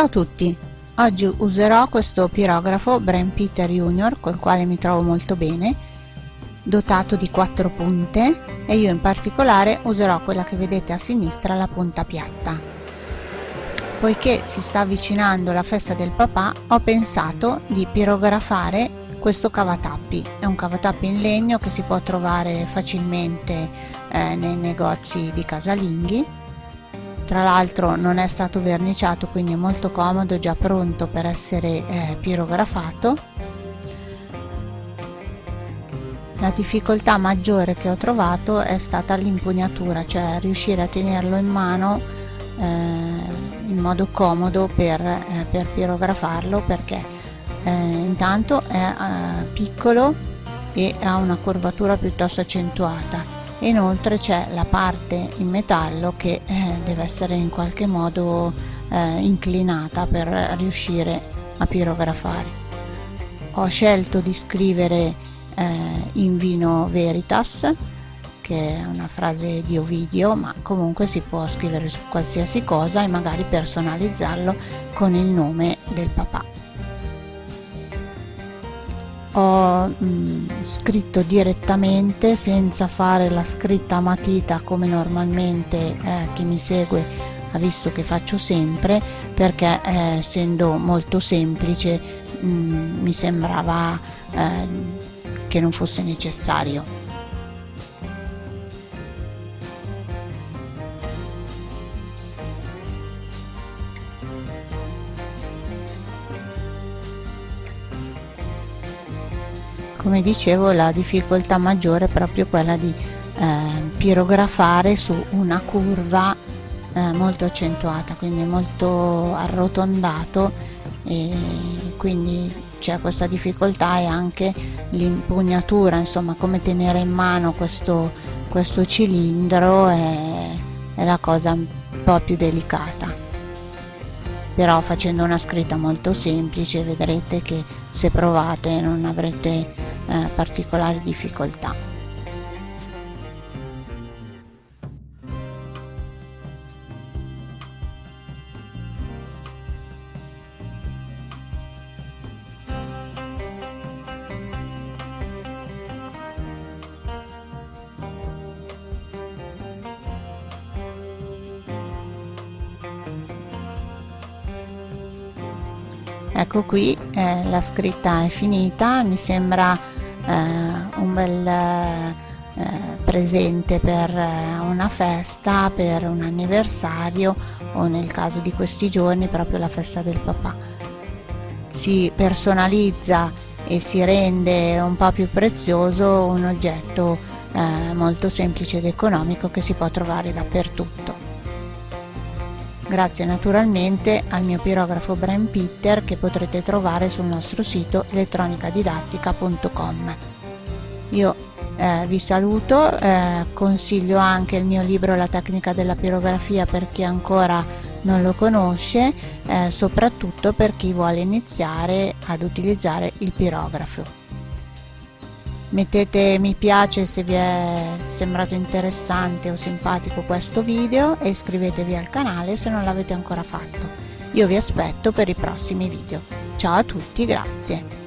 Ciao a tutti! Oggi userò questo pirografo Brain Peter Junior col quale mi trovo molto bene dotato di quattro punte e io in particolare userò quella che vedete a sinistra la punta piatta. Poiché si sta avvicinando la festa del papà ho pensato di pirografare questo cavatappi. È un cavatappi in legno che si può trovare facilmente eh, nei negozi di casalinghi tra l'altro non è stato verniciato quindi è molto comodo già pronto per essere eh, pirografato. La difficoltà maggiore che ho trovato è stata l'impugnatura cioè riuscire a tenerlo in mano eh, in modo comodo per, eh, per pirografarlo perché eh, intanto è eh, piccolo e ha una curvatura piuttosto accentuata inoltre c'è la parte in metallo che eh, deve essere in qualche modo eh, inclinata per riuscire a pirografare. Ho scelto di scrivere eh, in vino veritas che è una frase di Ovidio ma comunque si può scrivere su qualsiasi cosa e magari personalizzarlo con il nome del papà ho mh, mm, scritto direttamente senza fare la scritta a matita come normalmente eh, chi mi segue ha visto che faccio sempre perché eh, essendo molto semplice mh, mm, mi sembrava eh, che non fosse necessario come dicevo la difficoltà maggiore è proprio quella di eh, pirografare su una curva eh, molto accentuata quindi molto arrotondato e quindi c'è questa difficoltà e anche l'impugnatura insomma come tenere in mano questo, questo cilindro è, è la cosa un po' più delicata. Però facendo una scritta molto semplice vedrete che se provate non avrete eh, particolari difficoltà. ecco qui eh, la scritta è finita mi sembra un bel eh, presente per eh, una festa, per un anniversario o nel caso di questi giorni proprio la festa del papà. Si personalizza e si rende un po' più prezioso un oggetto eh, molto semplice ed economico che si può trovare dappertutto grazie naturalmente al mio pirografo Brian Peter che potrete trovare sul nostro sito elettronicadidattica.com. Io eh, vi saluto, eh, consiglio anche il mio libro La tecnica della pirografia per chi ancora non lo conosce, eh, soprattutto per chi vuole iniziare ad utilizzare il pirografo mettete mi piace se vi è sembrato interessante o simpatico questo video e iscrivetevi al canale se non l'avete ancora fatto. Io vi aspetto per i prossimi video. Ciao a tutti grazie